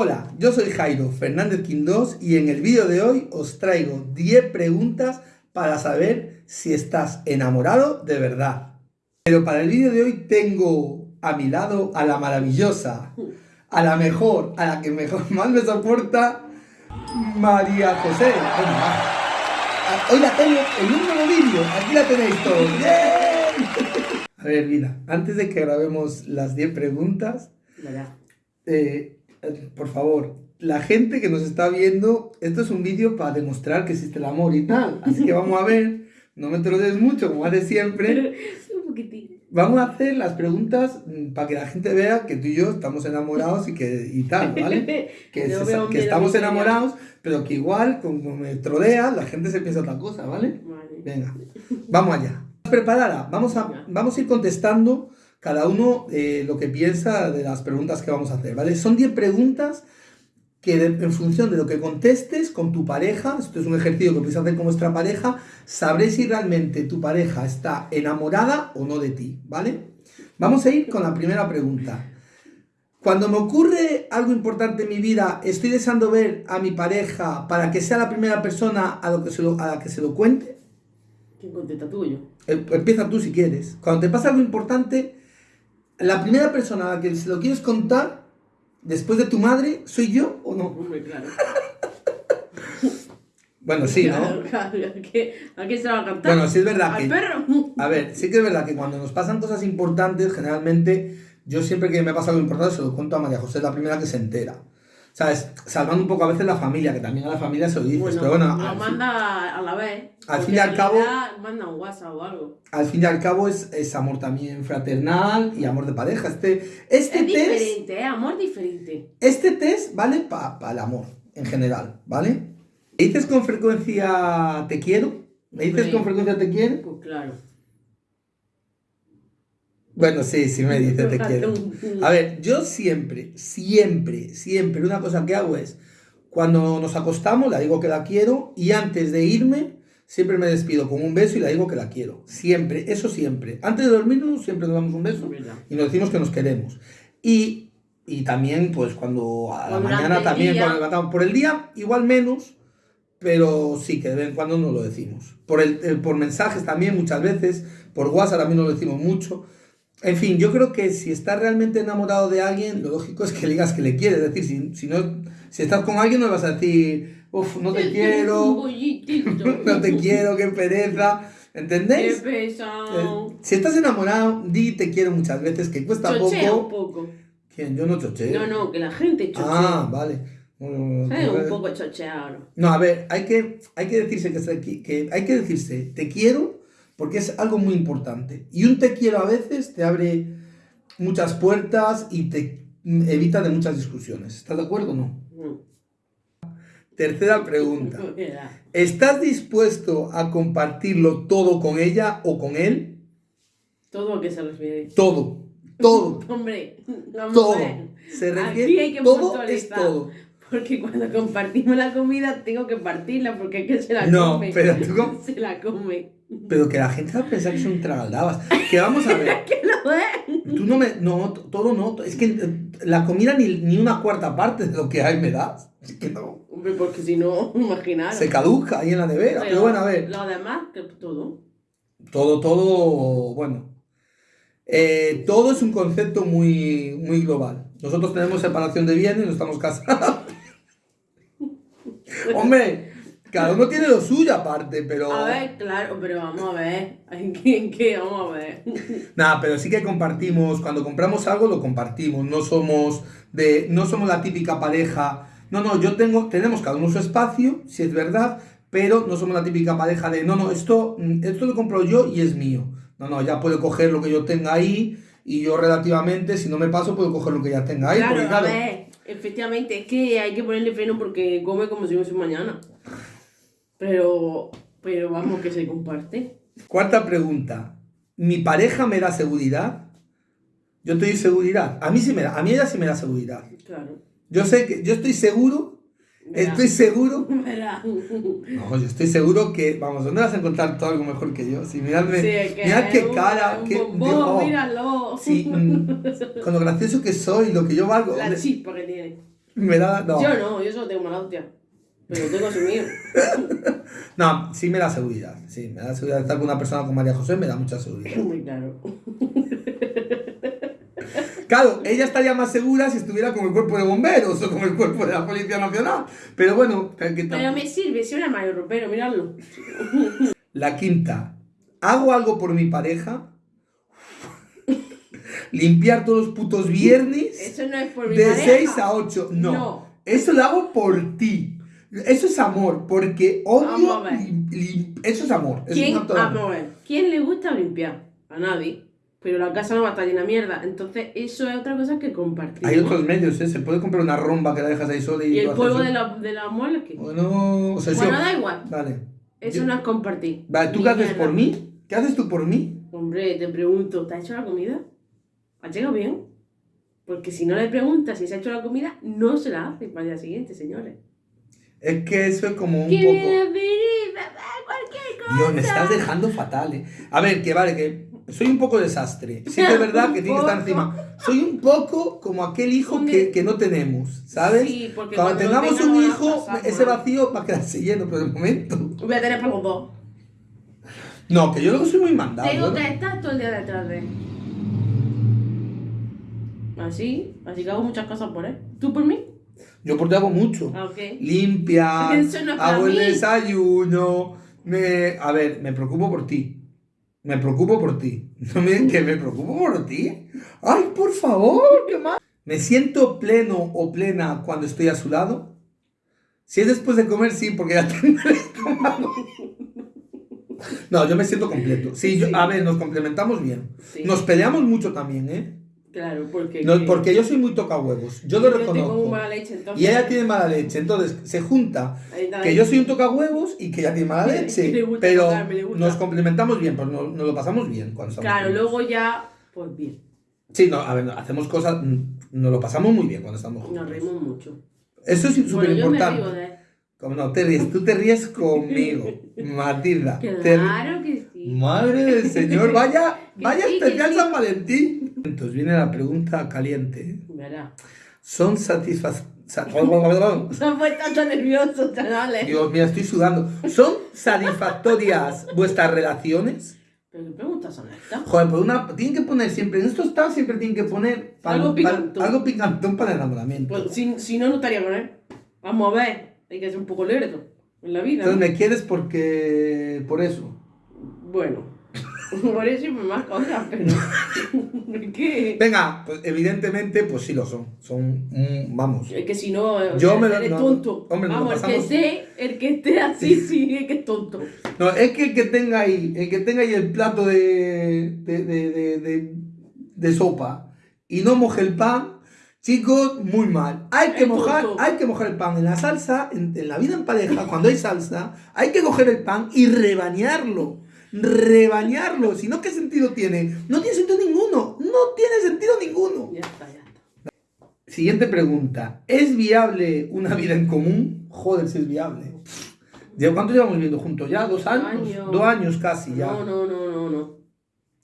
Hola, yo soy Jairo Fernández Quindós y en el vídeo de hoy os traigo 10 preguntas para saber si estás enamorado de verdad. Pero para el vídeo de hoy tengo a mi lado a la maravillosa, a la mejor, a la que mejor más me soporta, María José. Hoy la tengo en un nuevo vídeo, aquí la tenéis todos. A ver, mira, antes de que grabemos las 10 preguntas, eh, por favor, la gente que nos está viendo, esto es un vídeo para demostrar que existe el amor y tal. Así que vamos a ver, no me des mucho, como hace siempre. un poquitín. Vamos a hacer las preguntas mm, para que la gente vea que tú y yo estamos enamorados y que y tal, ¿vale? Que, que estamos enamorados, pero que igual, como me troleas, la gente se piensa otra cosa, ¿vale? Vale. Venga, vamos allá. ¿Preparada? Vamos a, vamos a ir contestando cada uno eh, lo que piensa de las preguntas que vamos a hacer, ¿vale? Son 10 preguntas que en función de lo que contestes con tu pareja, esto es un ejercicio que podéis hacer con vuestra pareja, sabréis si realmente tu pareja está enamorada o no de ti, ¿vale? Vamos a ir con la primera pregunta. Cuando me ocurre algo importante en mi vida, ¿estoy deseando ver a mi pareja para que sea la primera persona a, lo que se a la que se lo cuente? ¿Quién contesta tú yo? Eh, empieza tú si quieres. Cuando te pasa algo importante, la primera persona a la que se lo quieres contar, después de tu madre, ¿soy yo o no? Hombre, claro. bueno, sí, ¿no? Claro, claro. ¿A qué, ¿A qué se va a? Bueno, sí es verdad ¿Al que... perro? A ver, sí que es verdad que cuando nos pasan cosas importantes, generalmente, yo siempre que me pasa algo importante se lo cuento a María José, la primera que se entera. ¿Sabes? Salvando un poco a veces la familia, que también a la familia se lo dices, pero bueno... Lo manda a la vez. Al fin y al cabo... Manda un WhatsApp o algo. Al fin y al cabo es, es amor también fraternal y amor de pareja. Este, este es test... diferente, ¿eh? Amor diferente. Este test vale para pa el amor, en general, ¿vale? ¿Me dices con frecuencia te quiero? ¿Me dices con frecuencia te quiero? Pues claro. Bueno, sí, sí me dice te quiero. A ver, yo siempre, siempre, siempre, una cosa que hago es, cuando nos acostamos, la digo que la quiero y antes de irme, siempre me despido con un beso y la digo que la quiero. Siempre, eso siempre. Antes de dormirnos, siempre nos damos un beso y nos decimos que nos queremos. Y, y también, pues cuando a la mañana también, cuando levantamos por el día, igual menos, pero sí que de vez en cuando nos lo decimos. Por, el, por mensajes también, muchas veces, por WhatsApp también nos lo decimos mucho. En fin, yo creo que si estás realmente enamorado de alguien, lo lógico es que le digas que le quieres. Es decir, si, si, no, si estás con alguien, no le vas a decir, uff, no te quiero, no te quiero, qué pereza. ¿Entendéis? Qué pesado. Eh, si estás enamorado, di te quiero muchas veces, que cuesta chochea poco. un poco. ¿Quién? Yo no chocheo. No, no, que la gente chochea. Ah, vale. ¿Sabes? Un poco chocheado. No, a ver, hay que, hay que decirse que, que hay que decirse, te quiero porque es algo muy importante. Y un te quiero a veces te abre muchas puertas y te evita de muchas discusiones. ¿Estás de acuerdo o no? Mm. Tercera pregunta. ¿Estás dispuesto a compartirlo todo con ella o con él? ¿Todo a qué se refiere? Todo. Todo. Hombre, vamos todo. Se refiere, Aquí hay que todo es todo. Porque cuando compartimos la comida tengo que partirla porque es que se la no, come. pero tú com- Se la come. Pero que la gente va a pensar que son tragaldabas. Que vamos a ver. ¿Qué lo es? Tú no me. No, todo no. Es que eh, la comida ni, ni una cuarta parte de lo que hay me das. Es que no. Hombre, porque si no, imaginaros. Se caduca ahí en la nevera. Pero, bueno, a ver. Lo demás, que todo. Todo, todo. Bueno. Eh, todo es un concepto muy, muy global. Nosotros tenemos separación de bienes, no estamos casados. Hombre, cada uno tiene lo suyo aparte, pero. A ver, claro, pero vamos a ver. ¿En qué? en qué? Vamos a ver. Nada, pero sí que compartimos, cuando compramos algo lo compartimos, no somos de, no somos la típica pareja, no, no, yo tengo, tenemos cada uno su espacio, si es verdad, pero no somos la típica pareja de, no, no, esto, mm, esto lo compro yo y es mío, no, no, ya puedo coger lo que yo tenga ahí y yo relativamente, si no me paso, puedo coger lo que ya tenga ahí, claro, porque claro, a ver, efectivamente, es que hay que ponerle freno porque come como si no fuese mañana. Pero, pero vamos, que se comparte. cuarta pregunta, ¿mi pareja me da seguridad? Yo doy seguridad, a mí sí me da, a mí ella sí me da seguridad. Claro. Yo sé que, yo estoy seguro, Verá. estoy seguro Verá. No, yo estoy seguro que, vamos, ¿dónde vas a encontrar todo algo mejor que yo? Si miradme, Sí, que mirad qué un- cara, un qué, bombón, digo, míralo. sí, mm, con lo gracioso que soy, lo que yo valgo. La chispa que tiene. Me da. No. Yo no, yo solo tengo mala hostia. Pero tengo asumido. no, sí me da seguridad. Sí, me da seguridad. Estar con una persona como María José me da mucha seguridad. Muy claro. Claro, ella estaría más segura si estuviera con el cuerpo de bomberos o con el cuerpo de la Policía Nacional. Pero bueno, que Pero me sirve, si una mayor ropero, miradlo. La quinta. ¿Hago algo por mi pareja? Limpiar todos los putos viernes. Eso no es por mi de pareja. De 6 a 8. No. Eso lo hago por ti. Eso es amor, porque odio. Eso es amor. ¿Quién, amor. ¿Quién le gusta limpiar? A nadie pero la casa no va a estar llena de mierda. Entonces, eso es otra cosa que compartir. Hay otros medios, ¿eh? Se puede comprar una romba que la dejas ahí sola y. ¿Y el polvo de la, de la muelas que. Bueno, o sea, bueno da igual. Vale. Eso no es compartir. Vale, ¿tú qué haces por mí? ¿Qué haces tú por mí? Hombre, te pregunto, ¿te has hecho la comida? ¿Has llegado bien? Porque si no le preguntas si se ha hecho la comida, no se la hace para el día siguiente, señores. Es que eso es como un ¿Qué poco. Viene cualquier cosa. Dios, me estás dejando fatal, eh. A ver, que vale, que soy un poco desastre. Sí que es verdad que tiene que estar encima. Soy un poco como aquel hijo que, que no tenemos, ¿sabes? Sí, porque cuando, tengamos un hijo, ese vacío va a quedarse lleno, pero de momento. Voy a tener para los dos. No, que yo luego soy muy mandado. Tengo que estar todo el día detrás de él. Así, así que hago muchas cosas por él. ¿Tú por mí? Yo por ti hago mucho. Ah, okay. Limpia, hago el desayuno. Me... A ver, me preocupo por ti. Me preocupo por ti. No me que me preocupo por ti. Ay, por favor, qué más. Me siento pleno o plena cuando estoy a su lado. Si es después de comer, sí, porque ya tengo el estómago. No, yo me siento completo. Sí, a ver, nos complementamos bien. Nos peleamos mucho también, ¿eh? Claro, porque... No, porque yo soy muy toca huevos, yo lo reconozco. Tengo mala leche, entonces... Y ella tiene mala leche, entonces se junta que yo soy un toca huevos y que ella tiene mala leche. pero nos complementamos bien, pues nos, lo pasamos bien cuando estamos Claro, luego ya, pues bien. Sí, no, a ver, hacemos cosas, nos lo pasamos muy bien cuando estamos juntos. Nos reímos mucho. Eso es súper importante. Como no te ríes, tú te ríes conmigo, Matilda. Claro que sí. Madre del Señor, vaya, vaya especial San Valentín. Entonces viene la pregunta caliente. Verá. ¿Son satisfactorias? Se han puesto nerviosos, chavales. Dios mío, estoy sudando. ¿Son satisfactorias vuestras relaciones? ¿Pero qué preguntas son estas? Joder, pues una, tienen que poner siempre, en estos estados siempre tienen que poner algo picantón. algo picantón para el enamoramiento. Pues, si, si no, no estaría con él. Vamos a ver, hay que ser un poco lerdo en la vida. Entonces me quieres porque... por eso. Bueno. Por eso y más cosas, pero. ¿Qué? Venga, pues evidentemente, pues sí lo son. Son, vamos. Es que si no, yo me eres tonto. Hombre, vamos, el que esté, el que esté así, sí. es que es tonto. No, es que el que tenga ahí, el que tenga ahí el plato de, de, de, de, de sopa y no moje el pan, chicos, muy mal. Hay que, mojar, hay que mojar el pan en la salsa, en, en la vida en pareja, cuando hay salsa, hay que coger el pan y rebañarlo rebañarlo. Si no, ¿qué sentido tiene? No tiene sentido ninguno. No tiene sentido ninguno. Ya está, ya está. Siguiente pregunta. ¿Es viable una vida en común? Joder, si es viable. ¿Cuánto llevamos viviendo juntos ya? ¿Dos años? Dos años casi ya. No, no, no, no, no.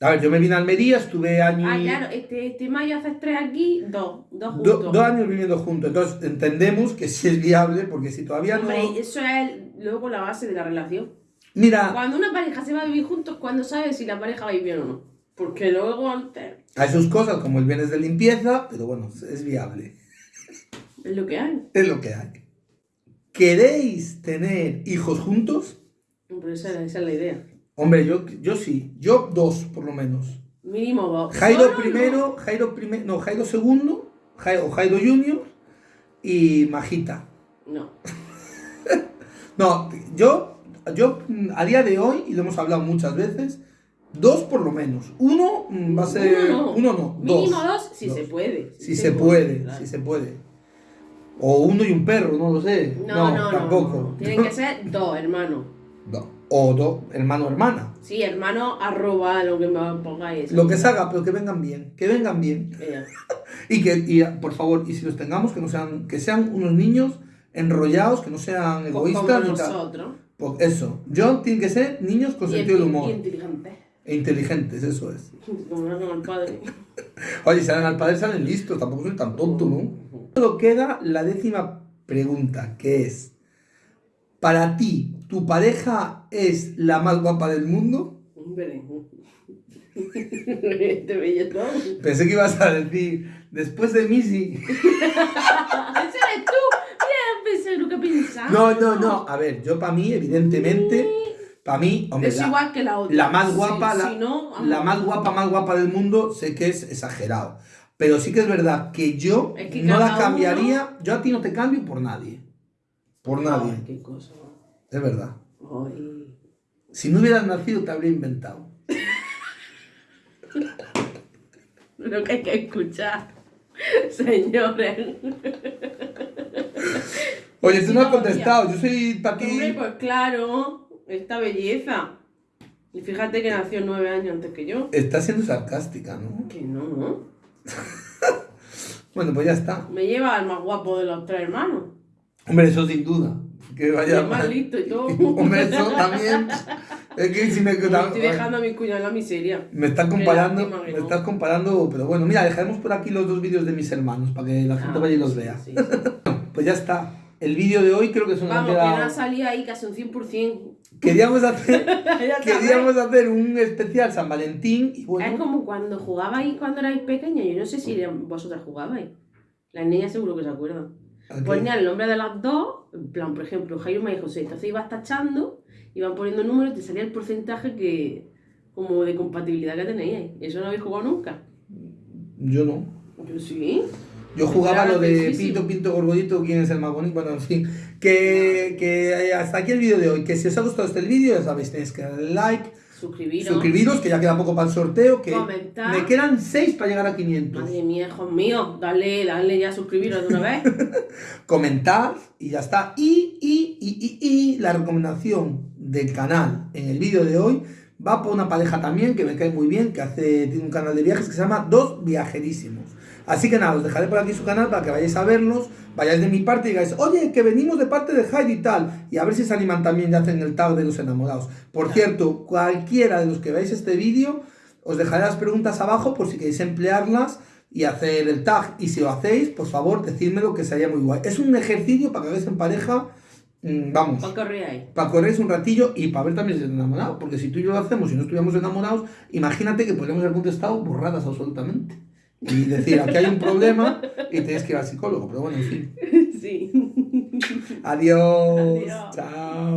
A ver, yo me vine a Almería, estuve años. Ah, claro, este, este mayo haces tres aquí, dos, dos juntos. dos años viviendo juntos. Entonces entendemos que sí es viable, porque si todavía Hombre, no. Eso es luego la base de la relación. Mira. Cuando una pareja se va a vivir juntos, cuando sabes si la pareja va a ir bien o no? Porque luego antes. Hay sus cosas como el bienes de limpieza, pero bueno, es viable. Es lo que hay. Es lo que hay. ¿Queréis tener hijos juntos? Hombre, esa, esa es la idea. Hombre, yo, yo sí. Yo dos, por lo menos. Mínimo dos. Jairo primero, Jairo primero, no, Jairo segundo, Jairo, Jairo junior y Majita. No. no, yo yo mm, a día de hoy, y lo hemos hablado muchas veces, dos por lo menos. Uno mm, va a ser. Uno no, dos. Mínimo dos, si se puede. Si, se, puede, si se puede. O uno y un perro, no lo sé. No, no, tampoco. Tienen que ser dos hermanos. O dos, hermano hermana. Sí, hermano arroba lo que me pongáis. Lo que salga, pero que vengan bien. Que vengan bien. y que, y, por favor, y si los tengamos, que no sean, que sean unos niños enrollados, que no sean egoístas. Como nosotros. Pues eso, John tiene que ser niños con sentido del humor. Y inteligentes. E inteligentes, eso es. Como no al padre. Oye, si salen al padre salen listos, tampoco soy tan tonto, ¿no? Solo queda la décima pregunta, que es, ¿para ti tu pareja es la más guapa del mundo? Este bello Pensé que ibas a decir, después de Missy. ¿Ese eres tú? Lo que pensaba. No, no, no. A ver, yo para mí, evidentemente, para mí, hombre, es la, igual que la otra. la más guapa, Sí, la, si no, vamos. la más guapa, más guapa del mundo, sé que es exagerado. Pero sí que es verdad que yo Es que no la cambiaría, yo a ti no te cambio por nadie. Por nadie. Ay, qué cosa. Es verdad. Ay. Si no hubieras nacido, te habría inventado. Lo que hay que escuchar, señores. Oye, tú no has contestado. Yo soy para ti. Hombre, pues claro, esta belleza. Y fíjate que nació nueve años antes que yo. Estás siendo sarcástica, ¿no? Que no, no. Bueno, pues ya está. Me lleva al más guapo de los tres hermanos. Hombre, eso sin duda. Que vaya. el más listo y todo. Hombre, eso también. Es que si me. Me estoy dejando a mi cuñado en la miseria. Me estás comparando, me no. estás comparando, pero bueno, mira, dejaremos por aquí los dos vídeos de mis hermanos para que la gente Ah, vaya y los vea. sí, sí. Pues ya está. El vídeo de hoy creo que nos ha Vamos, que no salido ahí casi un 100%. Queríamos hacer, queríamos hacer un especial San Valentín y Es bueno, como cuando jugabais cuando erais pequeños. Yo no sé si vosotras jugabais. Las niñas seguro que se acuerdan. ¿a qué? Ponían el nombre de las dos, en plan, por ejemplo, Jaime y José. Entonces ibas tachando, iban poniendo números y te salía el porcentaje que como de compatibilidad que teníais. ¿Eso no habéis jugado nunca? yo no. Yo sí. Yo jugaba lo de difícil. Pinto, Pinto, Gorgodito, quién es el más bonito. Bueno, en fin. Que, que hasta aquí el vídeo de hoy. Que si os ha gustado este vídeo, ya sabéis, tenéis que darle like, Suscribiros. suscribiros, que ya queda poco para el sorteo. Que Comentar. me quedan 6 para llegar a 500. Madre mía, hijos míos. Dale, dale ya suscribiros de una vez. Comentad y ya está. Y, y, y, y, y la recomendación del canal en el vídeo de hoy va por una pareja también que me cae muy bien, que hace, tiene un canal de viajes que se llama Dos Viajerísimos. Así que nada, os dejaré por aquí su canal para que vayáis a verlos, vayáis de mi parte y digáis, oye, que venimos de parte de Heidi y tal, y a ver si se animan también y hacen el tag de los enamorados. Por cierto, cualquiera de los que veáis este vídeo, os dejaré las preguntas abajo por si queréis emplearlas y hacer el tag. Y si lo hacéis, por favor, decídmelo que sería muy guay. Es un ejercicio para que hagáis en pareja, mm, vamos, ¿Para corríais? para correr un ratillo y para ver también si están enamorados. Porque si tú y yo lo hacemos y no estuviéramos enamorados, imagínate que podríamos haber contestado borradas absolutamente. Y decir, aquí hay un problema y tienes que ir al psicólogo. Pero bueno, en fin. Sí. Adiós. Adiós. Chao.